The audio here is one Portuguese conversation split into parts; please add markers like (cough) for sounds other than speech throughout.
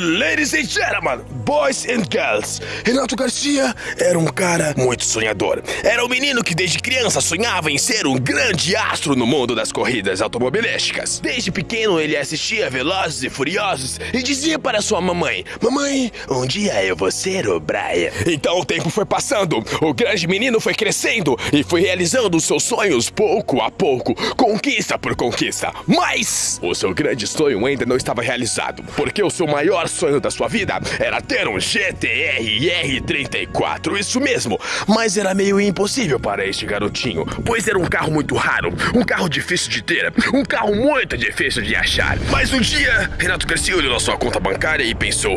Ladies and gentlemen, boys and girls, Renato Garcia era um cara muito sonhador. Era um menino que desde criança sonhava em ser um grande astro no mundo das corridas automobilísticas. Desde pequeno ele assistia Velozes e Furiosos e dizia para sua mamãe: Mamãe, um dia eu vou ser o Brian. Então o tempo foi passando, o grande menino foi crescendo e foi realizando os seus sonhos pouco a pouco, conquista por conquista. Mas o seu grande sonho ainda não estava realizado, porque o seu maior sonho da sua vida era ter um GTR R34, isso mesmo. Mas era meio impossível para este garotinho, pois era um carro muito raro, um carro difícil de ter, um carro muito difícil de achar. Mas um dia, Renato Garcia olhou na sua conta bancária e pensou: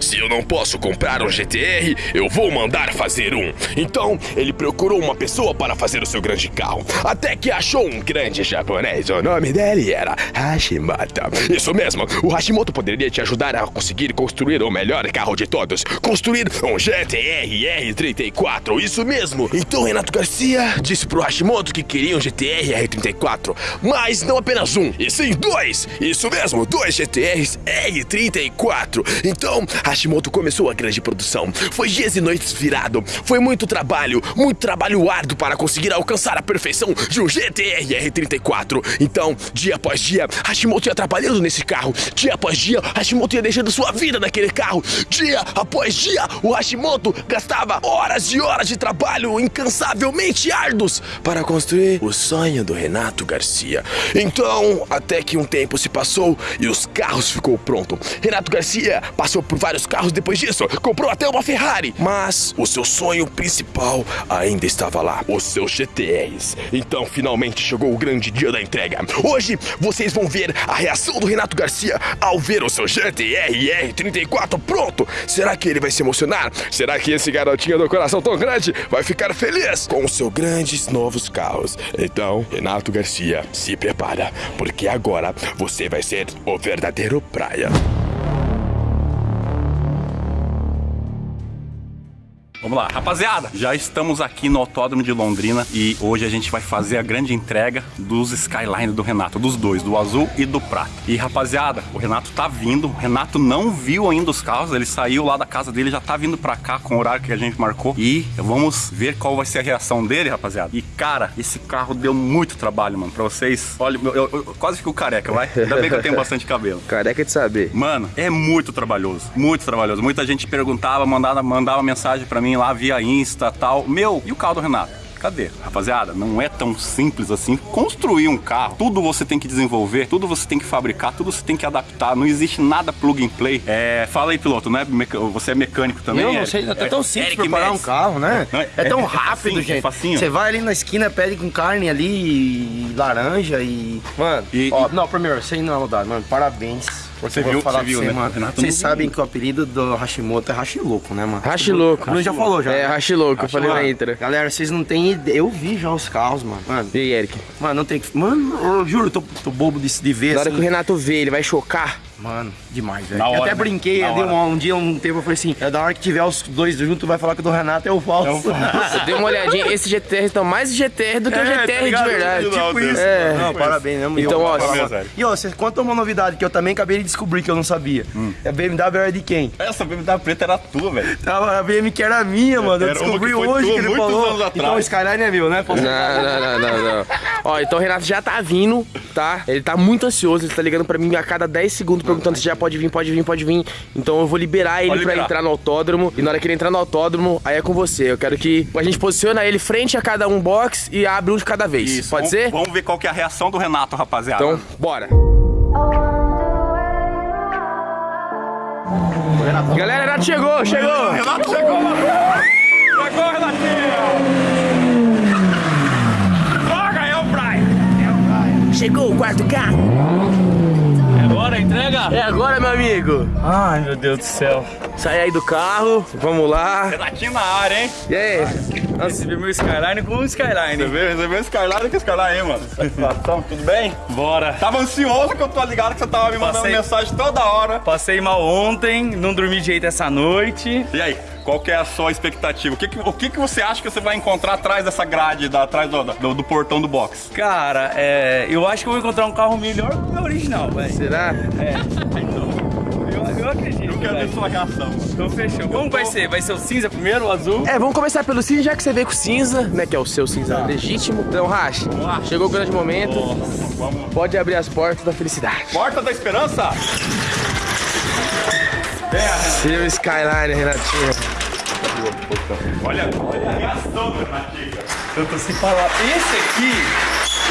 se eu não posso comprar um GTR, eu vou mandar fazer um. Então, ele procurou uma pessoa para fazer o seu grande carro, até que achou um grande japonês. O nome dele era Hashimoto. Isso mesmo, o Hashimoto poderia te ajudar a conseguir construir o melhor carro de todos. Construir um GTR R34, isso mesmo. Então Renato Garcia disse pro Hashimoto que queria um GTR R34, mas não apenas um, e sim dois. Isso mesmo, dois GTRs R34. Então Hashimoto começou a grande produção. Foi dias e noites virado. Foi muito trabalho, muito trabalho árduo para conseguir alcançar a perfeição de um GTR R34. Então, dia após dia, Hashimoto ia trabalhando nesse carro. Dia após dia, Hashimoto ia deixando sua vida naquele carro. Dia após dia, o Hashimoto gastava horas e horas de trabalho incansavelmente árduos para construir o sonho do Renato Garcia. Então, até que um tempo se passou e os carros ficou pronto. Renato Garcia passou por vários carros depois disso, comprou até uma Ferrari, mas o seu sonho principal ainda estava lá, os seus GTRs. Então, finalmente chegou o grande dia da entrega. Hoje vocês vão ver a reação do Renato Garcia ao ver o seu GTR R34 pronto. Será que ele vai se emocionar? Será que esse garotinho do coração tão grande vai ficar feliz com os seus grandes novos carros? Então, Renato Garcia, se prepara, porque agora você vai ser o verdadeiro praia. Vamos lá, rapaziada, já estamos aqui no Autódromo de Londrina e hoje a gente vai fazer a grande entrega dos Skyline do Renato, dos dois, do azul e do prata. E rapaziada, o Renato tá vindo, o Renato não viu ainda os carros, ele saiu lá da casa dele, já tá vindo pra cá com o horário que a gente marcou e vamos ver qual vai ser a reação dele, rapaziada. E cara, esse carro deu muito trabalho, mano, pra vocês. Olha, eu, eu, eu quase fico careca, vai? Ainda bem que eu tenho (laughs) bastante cabelo. Careca de saber. Mano, é muito trabalhoso, muito trabalhoso. Muita gente perguntava, mandava, mandava mensagem pra mim lá via Insta tal. Meu, e o carro do Renato? Cadê? Rapaziada, não é tão simples assim construir um carro. Tudo você tem que desenvolver, tudo você tem que fabricar, tudo você tem que adaptar. Não existe nada plug and play. É, fala aí, piloto, né? Você é mecânico também? Eu não sei, é tão simples Eric preparar um carro, né? Não, é, é, tão é rápido, facinho, gente. facinho. Você vai ali na esquina, pede com carne ali, e laranja e... Mano, E- ó, e- não, primeiro, sem não mano, parabéns. Você viu- falar você viu, né? mano. Renato Vocês sabem que o apelido do Hashimoto é Hashilouco, né, mano? Hashilouco. O Bruno já falou, já. É? Hashilouco, eu falei na intro. Galera, vocês não têm ideia. Eu vi já os carros, mano. Mano, E aí, Eric? mano não tem que... Mano, eu juro, eu tô, tô bobo de, de ver, Na hora assim. que o Renato vê, ele vai chocar. Mano, demais, velho. Eu hora, até né? brinquei, eu um, um dia, um tempo, eu falei assim, é da hora que tiver os dois juntos, vai falar que o do Renato é o falso. Eu (laughs) dei uma olhadinha, esse GTR então mais GTR do que o É, tá GTR de ligado? verdade. Tipo isso. É. Não, parabéns, né? Então, E, ó, velho. E ó, você conta uma novidade que eu também acabei de descobrir que eu não sabia. Hum. A BMW era de quem? Essa BMW preta era tua, velho. Tava a BM que era minha, mano. Eu descobri hoje tua que ele falou. anos atrás. Então o Skyline é meu, né? Não, não, não, não, não. Ó, então o Renato já tá vindo, tá? Ele tá muito ansioso, ele tá ligando pra mim a cada 10 segundos perguntando se já pode vir, pode vir, pode vir. Então eu vou liberar ele Pode pra liberar. entrar no autódromo. E na hora que ele entrar no autódromo, aí é com você. Eu quero que a gente posiciona ele frente a cada um box e abre um de cada vez. Pode vamos, ser? Vamos ver qual que é a reação do Renato, rapaziada. Então, bora. Galera, Renato chegou, chegou! Renato chegou! Chegou, Renatinho! Droga, é o Brian! Chegou o quarto carro! Entrega? É agora, meu amigo! Ai, meu Deus do céu. Sai aí do carro, vamos lá. Renatinho na área, hein? E aí? Recebi meu Skyline com o Você Skyline. veio, recebeu o Skyline que Skyline aí, mano. Satisfação, tudo bem? Bora. Tava ansioso que eu tô ligado que você tava me mandando Passei. mensagem toda hora. Passei mal ontem, não dormi direito essa noite. E aí, qual que é a sua expectativa? O que, que- o que, que você acha que você vai encontrar atrás dessa grade, da, atrás do, do, do portão do box? Cara, é, eu acho que eu vou encontrar um carro melhor que o meu original, velho. Será? É, (laughs) então. Quero ver sua reação, mano. Então fechou. Como vai ser? Vai ser o cinza primeiro, o azul? É, vamos começar pelo cinza, já que você veio com o cinza, né? Que é o seu cinza legítimo. Então, Rash, lá. chegou o grande momento. Vamos. Pode abrir as portas da felicidade. Porta da Esperança? Seu Skyline, Renatinho. Olha, olha a reação do Renatinho, tô sem falar. Esse aqui,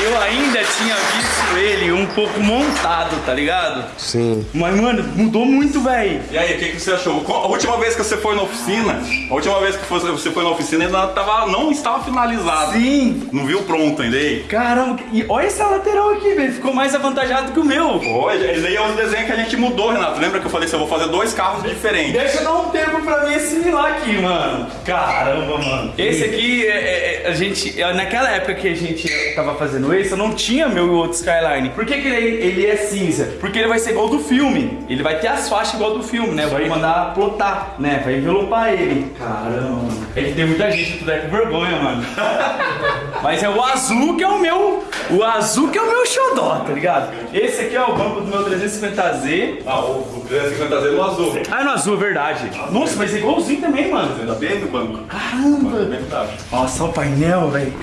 eu ainda tinha visto ele um pouco montado, tá ligado? Sim. Mas, mano, mudou muito, velho. E aí, o que, que você achou? A última vez que você foi na oficina, a última vez que você foi na oficina ainda tava, não estava finalizado. Sim. Não viu pronto ainda aí? Caramba, e olha essa lateral aqui, velho. Ficou mais avantajado que o meu. Pô, esse aí é os desenhos que a gente mudou, Renato. Lembra que eu falei assim, eu vou fazer dois carros diferentes. Deixa eu dar um tempo pra mim assimilar aqui, mano. Caramba, mano. Esse aqui, é, é, é, a gente, é, naquela época que a gente tava fazendo esse, eu não tinha meu outro Skyline. Por que, que ele, ele é cinza? Porque ele vai ser igual do filme. Ele vai ter as faixas igual do filme, né? Vou mandar plotar, né? Vai envelopar ele. Caramba. É que tem muita gente que tudo com vergonha, mano. (laughs) Mas é o azul que é o meu. O azul que é o meu xodó, tá ligado? Esse aqui é o banco do meu 350Z. Ah, o 350Z no azul. Ah, é no azul, é verdade. Nossa, mas é igualzinho também, mano. Ainda bem no banco. Caramba! Bem verdade. Nossa, olha o painel, velho.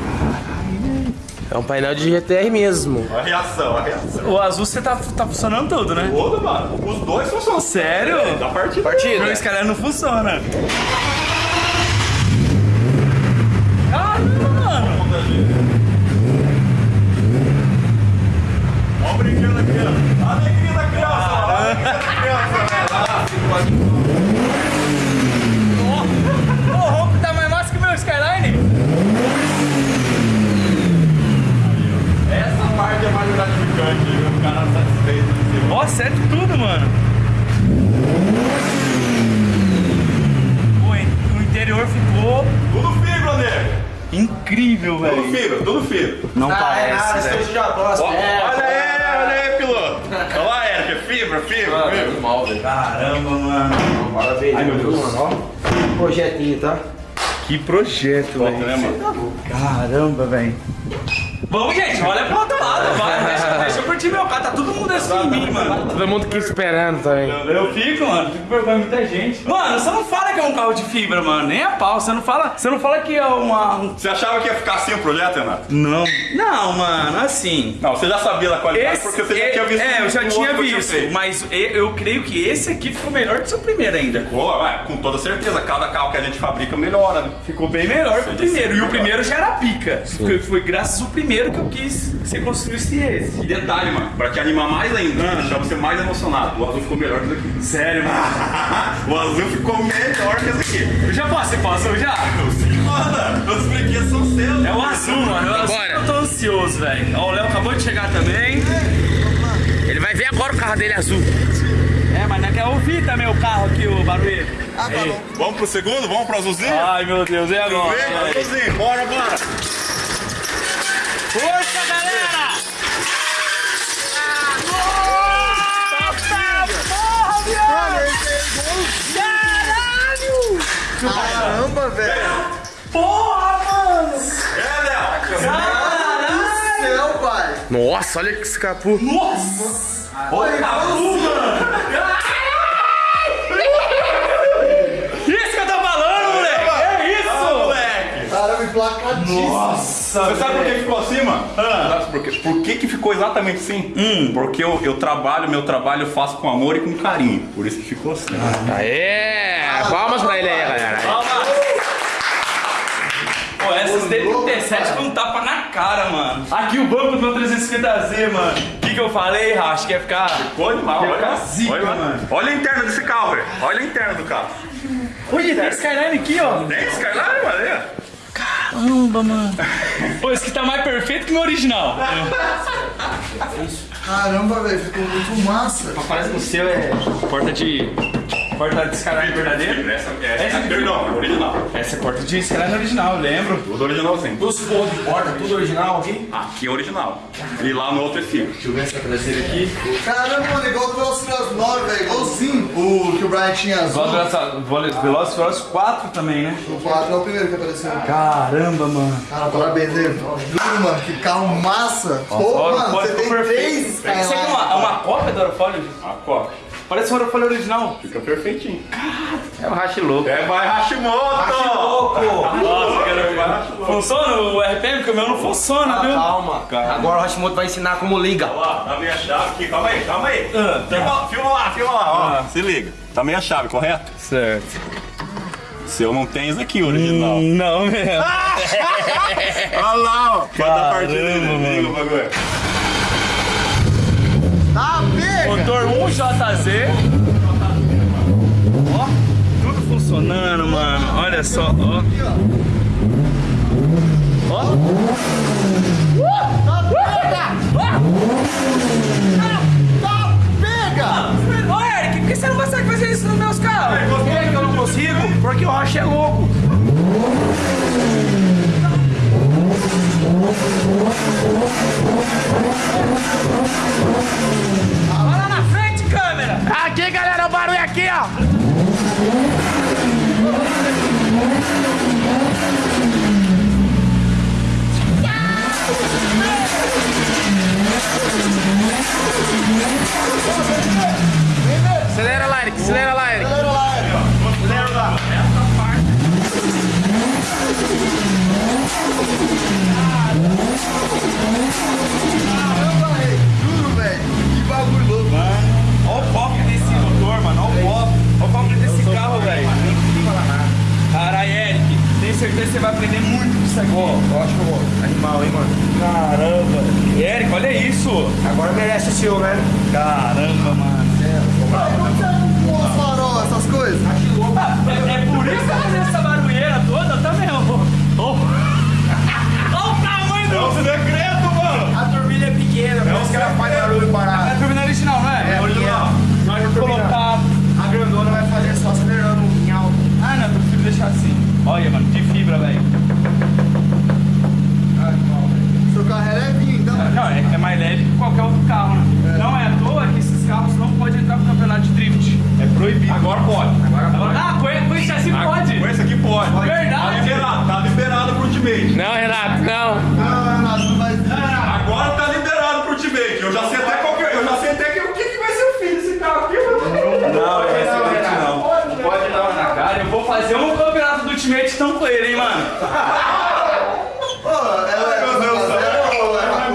É um painel de GTR mesmo. A reação, a reação. O azul você tá, tá funcionando tudo, né? Todo, mano. Os dois funcionam. Sério? Da partida. Partida. Meu Skyline não funciona. Caramba, mano. Ó o brinquedo da criança. A alegria da criança. A alegria da criança. O ronco tá mais massa que o meu Skyline. Essa parte é mais gratificante, viu? O cara satisfeito. assim. Ó, certo tudo, mano. O, in- o interior ficou Tudo fibra, nego. Incrível, Tudo velho. fibra, tudo fibra. Não Ah, é nada, parece, velho. Ó, olha aí, olha aí, piloto. Olha lá, Eric, é fibra, fibra, fibra. mal, velho. Caramba, mano. Parabéns, Ai, meu Deus. mano. Ó, projetinho, tá? Que projeto, velho. né, mano? Caramba, velho. Vamos, gente, olha pro outro lado, vai. (laughs) Eu curtir meu carro, tá todo mundo assim em mim, mano. Todo mundo aqui esperando também. Eu fico, mano, fico de muita gente. Mano, você não fala que é um carro de fibra, mano, nem a pau. Você não fala, você não fala que é uma. um- Você achava que ia ficar assim o projeto, Renato? Não. Não, mano, assim. Não, você já sabia da qualidade porque você já é- tinha visto É, eu já tinha eu visto, feito. mas eu, eu creio que esse aqui ficou melhor que o seu primeiro ainda. Pô, ué, com toda certeza, cada carro que a gente fabrica melhora, né? Ficou bem melhor que o primeiro. E o primeiro já era pica. Foi, foi graças ao primeiro que eu quis que você construísse esse. E detalhe, mano, pra te animar mais ainda, deixar você mais emocionado, o azul ficou melhor que esse aqui. Sério, mano. (laughs) o azul ficou melhor que esse aqui. Eu já posso, você posso já? Mano, os brinquedos são seus. É o azul, mano. É o azul eu tô ansioso, velho. Ó, o Léo acabou de chegar também. Ele vai ver agora o carro dele azul. É, mas não quer ouvir também o carro aqui, o barulho. Vamos pro segundo? Vamos pro azulzinho? Ai, meu Deus, e agora? Vem, azulzinho, bora, bora. Força, galera! Caramba, velho. Porra, mano! É, Léo. Caralho! Céu, pai. Nossa, olha que escapou. Nossa! Olha a mano! Isso que eu tô falando, moleque! É isso! moleque. Caramba, emplacadíssimo. Nossa! Você sabe por que ficou assim, mano? Sabe por quê? Por que, que ficou exatamente assim? Porque eu, eu trabalho, meu trabalho eu faço com amor e com carinho. Por isso que ficou assim. Aê! Palmas pra ele aí, galera. Pô, essas D37 foi um tapa na cara, mano. Aqui o banco do meu 350Z, mano. O que, que eu falei, Racho? Que ia ficar. Ficou animal, Ficou olha. zica, olha, mano. olha a interna desse carro, velho. Olha a interna do carro. Olha, tem Skyline aqui, ó. Tem Skyline, mano. aí, ó. Caramba, mano. (laughs) Pô, esse aqui tá mais perfeito que o meu original. Caramba, velho, ficou muito massa. Parece que o seu é porta de. Porta de Skyline verdadeiro. Essa, essa, perdão, original. Essa é porta de Skyline original, eu lembro. Tudo originalzinho. Os pontos de porta, tudo original aqui? Aqui é original. E lá no outro é fibra. Deixa eu ver essa traseira aqui. Caramba, mano, igual do Velociraptor 9, velho, igualzinho. O que o Brian tinha azul. Velozes Velozes 4 também, né? O 4 é o primeiro que apareceu. Caramba, mano. Cara, parabéns, dele. Juro, mano, que carro massa. Pô, Olha, mano, você tem perfeito. três Isso aqui é uma, é uma cópia do Aerofólio? A copa. Parece uma folha original. Fica perfeitinho. É o racha louco. É, vai Hashimoto! Nossa, cara. Funciona o RPM? Porque o meu não funciona, viu? Calma. Agora o Hashimoto vai ensinar como liga. Ó, tá meia chave aqui, calma aí, calma aí. Ah, tá. Filma, filma lá, filma lá, ó. Se liga. Tá meia chave, correto? Certo. Seu não tem isso aqui, original. Não mesmo. (laughs) Olha lá, ó. Bota a partida Caramba, aí, liga o bagulho. Motor 1JZ. Ó, tudo funcionando, mano. Olha só, ó. Tá, Acelera lá, Eric, acelera lá, Eric. Caramba, rei! Juro, velho! Que bagulho louco! Olha o pop desse motor, mano. Olha o pop. Olha o pop desse carro, velho. Caralho, Eric. Tenho certeza que você vai aprender muito com isso aqui. Ótimo, animal, hein, mano. Caramba. Eric, olha isso. Agora merece o seu, né? Caramba, mano. Como você arrumou as farol, essas coisas? Ah, é, é por isso que tá fazendo essa barulheira toda também, ó. Ó Olha o tamanho do... fazer um campeonato do Ultimate ele, hein, mano. (laughs) Ô, ela é Meu Deus do céu. traseira ou é pra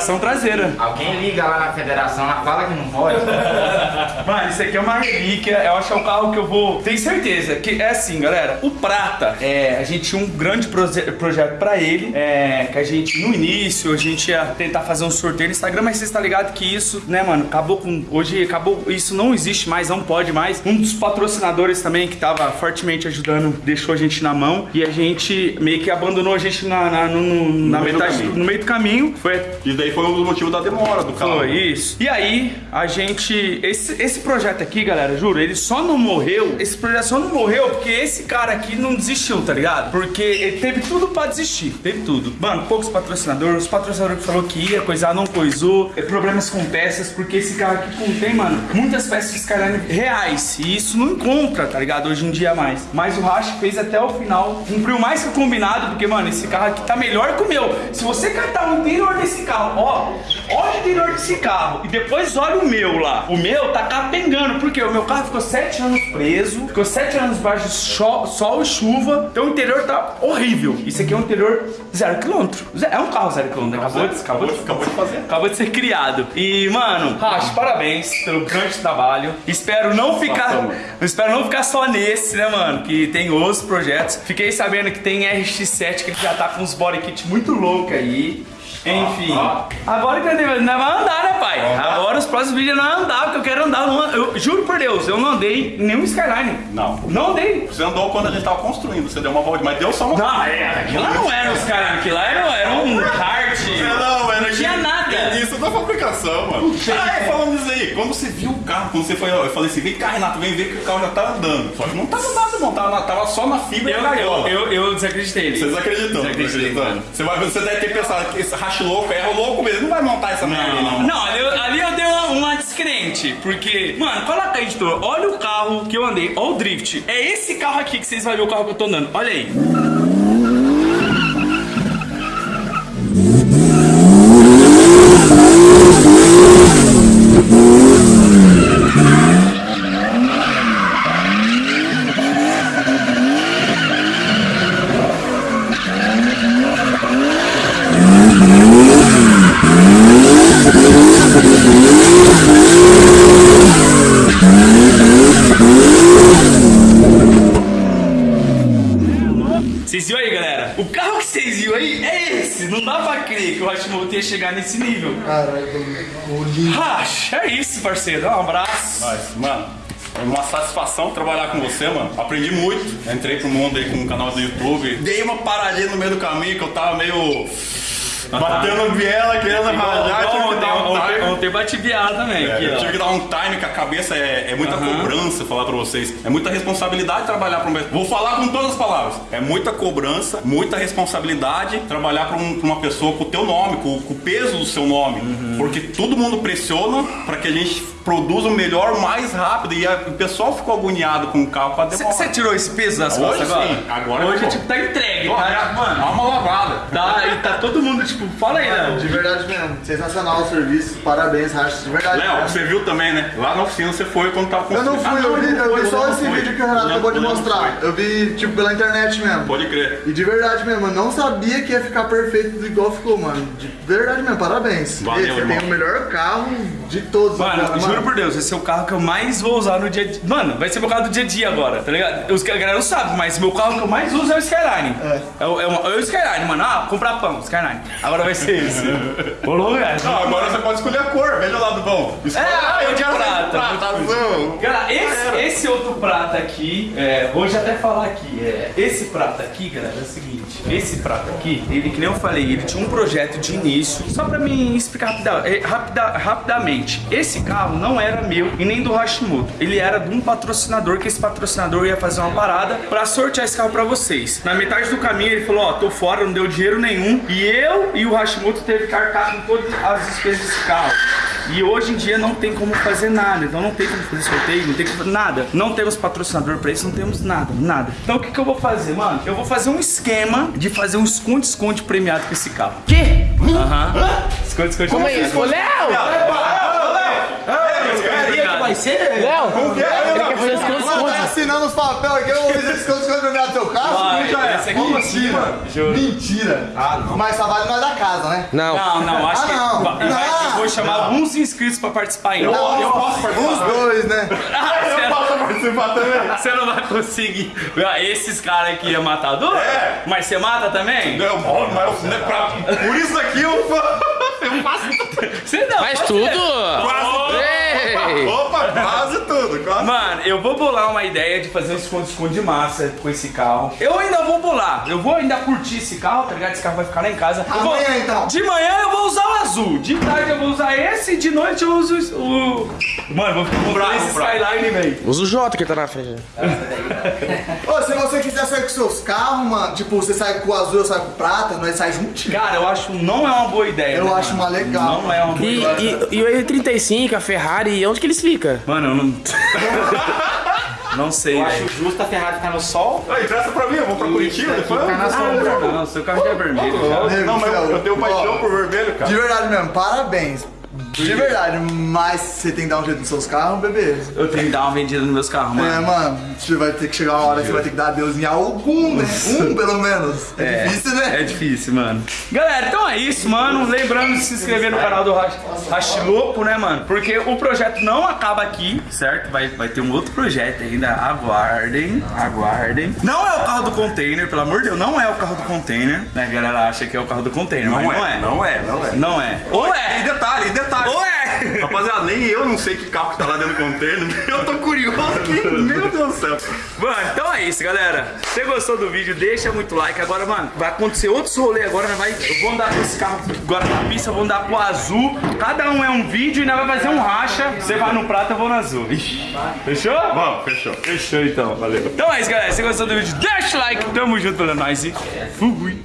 Tração traseira. Alguém liga lá na federação, ela fala que não pode. (laughs) Mano, isso aqui é uma relíquia. Eu acho que é um carro que eu vou. Tenho certeza que é assim, galera. O Prata, é, a gente tinha um grande proje- projeto pra ele. É, que a gente, no início, a gente ia tentar fazer um sorteio no Instagram, mas você está ligado que isso, né, mano, acabou com. Hoje acabou. Isso não existe mais, não pode mais. Um dos patrocinadores também que tava fortemente ajudando deixou a gente na mão e a gente meio que abandonou a gente na, na, no- no- na meio do metade, caminho. no meio do caminho. Foi E daí foi um dos motivos da demora do carro. foi isso. E aí, a gente. Esse, esse projeto aqui, galera, juro, ele só não morreu. Esse projeto só não morreu porque esse cara aqui não desistiu, tá ligado? Porque ele teve tudo pra desistir. Teve tudo. Mano, poucos patrocinadores. Os patrocinadores que falou que ia coisar, não coisou. É, Problemas com peças, porque esse carro aqui contém, mano, muitas peças de Skyline reais. E isso não encontra, tá ligado? Hoje em dia mais. Mas o Rash fez até o final. Cumpriu mais que o combinado, porque, mano, esse carro aqui tá melhor que o meu. Se você catar o interior desse carro, ó, olha o interior desse carro e depois olha o meu lá. O meu tá capengando, porque o meu carro ficou sete anos preso, ficou sete anos baixo de sol e chuva, então o interior tá horrível. Isso aqui é um interior zero quilômetro. É um carro zero quilômetro, acabou de, acabou de, Acabou de fazer. acabou de ser criado. E, mano, Racho, parabéns pelo grande trabalho. Espero não ficar. Espero não ficar só nesse, né, mano? Que tem outros projetos. Fiquei sabendo que tem RX7 que já tá com uns body kit muito louco aí. Enfim. Agora que eu tenho- nós vamos andar, né, pai? Agora os próximos vídeos nós vamos andar, porque eu quero andar. numa- Eu, juro por Deus, eu não andei nenhum Skyline. Não. Não andei. Você andou quando a gente tava construindo, você deu uma volta, mas deu só uma. Não, é, aquilo lá não era um Skyline, aquilo lá era, era um kart. Fabricação, mano. Ah, é, falando isso aí, quando você viu o carro, quando você foi, eu falei assim, vem cá, Renato, vem ver que o carro já tá andando. Só que não tava nada, não, tava, tava só na fibra Eu, da eu, gaiola. eu, eu desacreditei. Vocês acreditam? Desacreditei, mano. Você, vai, você deve ter pensado que esse racho louco é louco mesmo, não vai montar essa merda aí, não. Não, ali, eu- ali eu dei uma, uma descrente, porque, mano, coloca editor, olha o carro que eu andei, olha o drift. É esse carro aqui que vocês vão ver o carro que eu tô andando, olha aí. vocês viram aí? É esse. Não dá pra crer chegar nesse nível. Caralho. Racha, é isso, parceiro. Um abraço. Mas, mano, é uma satisfação trabalhar com você, mano. Aprendi muito. Entrei pro mundo aí com o canal do YouTube. Dei uma paradinha no meio do caminho que eu tava meio. Batendo biela, querendo rajar, time. Ontem bate biada também. É, aqui, eu ó. tive que dar um time que a cabeça é, é muita cobrança, falar pra vocês. É muita responsabilidade trabalhar pra um. Vou falar com todas as palavras. É muita cobrança, muita responsabilidade trabalhar pra, um- pra uma pessoa com o teu nome, com, com o peso do seu nome. Porque todo mundo pressiona pra que a gente produza o melhor mais rápido. E a- o pessoal ficou agoniado com o carro pra demorar. Você tirou esse peso das Hoje costas agora? sim, agora Hoje, tô. tipo, tá entregue, Pô, tá? Mano, Dá uma lavada. tá, e tá todo mundo, tipo, fala aí, Léo. de verdade mesmo, sensacional o serviço, parabéns, Racha, de verdade. Léo, você viu também, né? Lá na oficina você foi quando tava Eu não fui, Ah, eu vi, não eu vi só não esse vídeo que o Renato Não, acabou de não mostrar. Eu vi, tipo, pela internet mesmo. Pode crer. E de verdade mesmo, eu não sabia que ia ficar perfeito igual ficou, mano. De verdade mesmo, parabéns. Valeu, você irmão. tem o melhor carro de todos. Mano, agora, juro por Deus, esse é o carro que eu mais vou usar no dia a dia. Mano, vai ser meu carro do dia a dia agora, tá ligado? Os caras não sabem, mas meu carro que eu mais uso é o Skyline. É, o, é, o, é o Skyline, mano. Ah, comprar pão, Skyline. Agora vai ser esse. Ô, cara. Não, agora você pode escolher a cor, veja o lado bom. Escolha- É, ah, eu quero prata. prata azul. Esse, esse outro prato aqui, é, vou já até falar aqui, é, esse prato aqui, galera, é o seguinte, esse prato aqui, ele, que nem eu falei, ele tinha um projeto de início, só pra me explicar rapida- é, rapida- rapidamente, esse carro não era meu e nem do Hashimoto, ele era de um patrocinador, que esse patrocinador ia fazer uma parada pra sortear esse carro pra vocês. Na metade do caminho ele falou, ó, tô fora, não deu dinheiro nenhum, e eu e o Hashimoto teve que arcar com todas as despesas desse carro. E hoje em dia não tem como fazer nada, então não tem como fazer sorteio, não tem como fazer nada. Não temos patrocinador pra isso, não temos nada, nada. Então o que, que eu vou fazer, mano? Eu vou fazer um esquema de fazer um esconde-esconde premiado com esse carro. Quê? Aham. Esconde-esconde Como é isso? Ô, Léo! Vai ser? Léo! Ele quer fazer esconde Mano, tá esconde. Assinando os papéis aqui, eu vou ver se eles conseguem no teu carro. Vai, já é. aqui Como sim, assim, mano. mano? Juro. Mentira. Ah, não. Mas só vale nós da casa, né? Não. Não, não, acho Ah, que. não. vai- vai- Não. eu vou chamar alguns inscritos pra participar ainda. Não, eu posso participar. Os dois, né? Ah, você- Posso participar também? Você não vai conseguir. Ah, Esses caras aqui é matador? É. Mas você mata também? Não, bom, mas né, pra- por isso aqui eu, (laughs) eu faço Você não. Faz tudo! quase Ei! Opa, quase tudo. Quase. Mano, eu vou bolar uma ideia de fazer um esconde-esconde de massa com esse carro. Eu ainda vou bolar. Eu vou ainda curtir esse carro, tá ligado? Esse carro vai ficar lá em casa. Eu vou- Amanhã, então. De manhã eu azul. De tarde eu vou usar esse. De noite eu uso o. Mano, eu vou ficar bravo, esse bravo. Skyline, velho. Usa o J que tá na frente. Ô, se você quiser sair com seus carros, mano, tipo, você sai com o azul, eu saio com o prata, nós sai juntinho. Cara, eu acho não é uma boa ideia. Eu né, acho mano? uma legal. Não é uma boa E, ideia. e, e o R35, a Ferrari, onde que eles ficam? Mano, eu não. (laughs) não sei, Eu acho justo a Ferrari ficar no sol. Aí, presta pra mim, eu vou pra Curitiba depois. Ficar na sombra. Ah, não, seu carro já é vermelho. Não, mas eu, tenho paixão por vermelho, cara. De verdade mesmo, parabéns. De verdade, mas você tem que dar um jeito nos seus carros, bebê. Eu tenho que dar uma vendida nos meus carros, mano. É, mano, você vai ter que chegar uma hora que você vai ter que dar adeus em algum, né? Um, pelo menos. É, difícil, né? É difícil, mano. Galera, então é isso, mano. Lembrando de se inscrever no canal do Hashilopo, né, mano? Porque o projeto não acaba aqui, certo? Vai, vai ter um outro projeto ainda. Aguardem, aguardem. Não é o carro do container, pelo amor de Deus, não é o carro do container. Né, a galera acha que é o carro do container, mas não é. Não é, não é. Não é. Ou E é. detalhe, e detalhe. Ou é. Rapaziada, nem eu não sei que carro que tá lá dentro do container. (laughs) Eu tô curioso aqui. Meu Deus do céu. Mano, então é isso, galera. Se você gostou do vídeo, deixa muito like. Agora, mano, vai acontecer outros rolês agora. Nós vai, eu vou andar com esse carro agora na pista, vou andar com o azul. Cada um é um vídeo e nós vai fazer um racha. Você vai no prato, eu vou no azul. Ixi. Fechou? Vamos, fechou. Fechou então, valeu. Então é isso, galera. Se você gostou do vídeo, deixa o like. Tamo junto pela nós e fui.